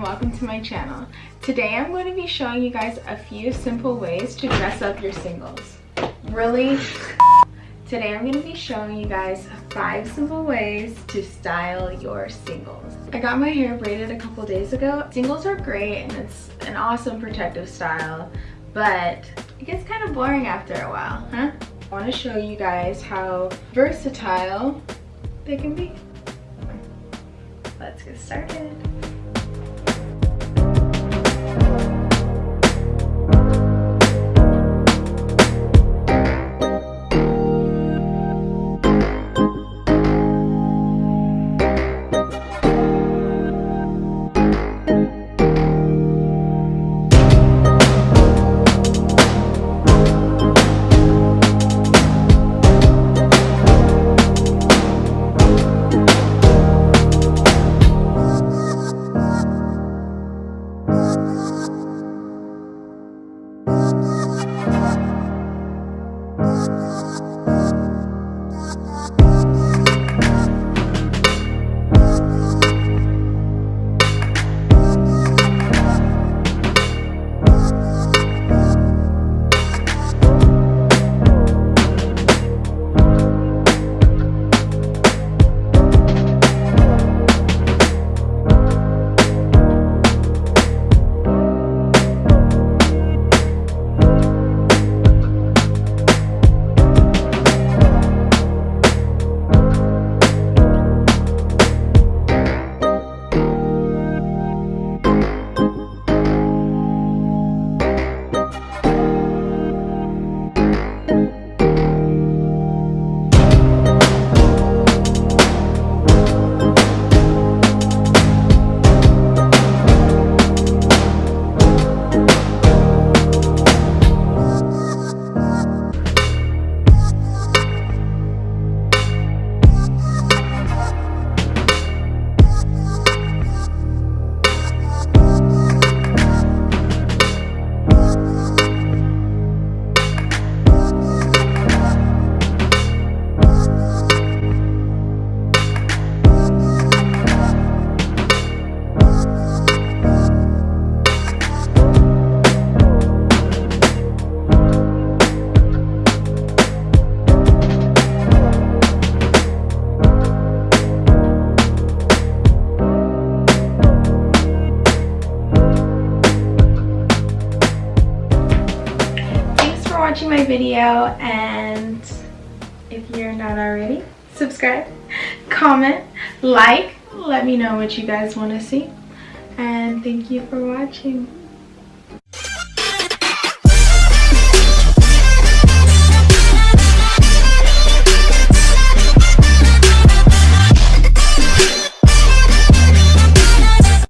welcome to my channel. Today I'm going to be showing you guys a few simple ways to dress up your singles. Really? Today I'm going to be showing you guys five simple ways to style your singles. I got my hair braided a couple days ago. Singles are great and it's an awesome protective style, but it gets kind of boring after a while, huh? I want to show you guys how versatile they can be. Let's get started. Watching my video and if you're not already, subscribe, comment, like, let me know what you guys want to see. And thank you for watching.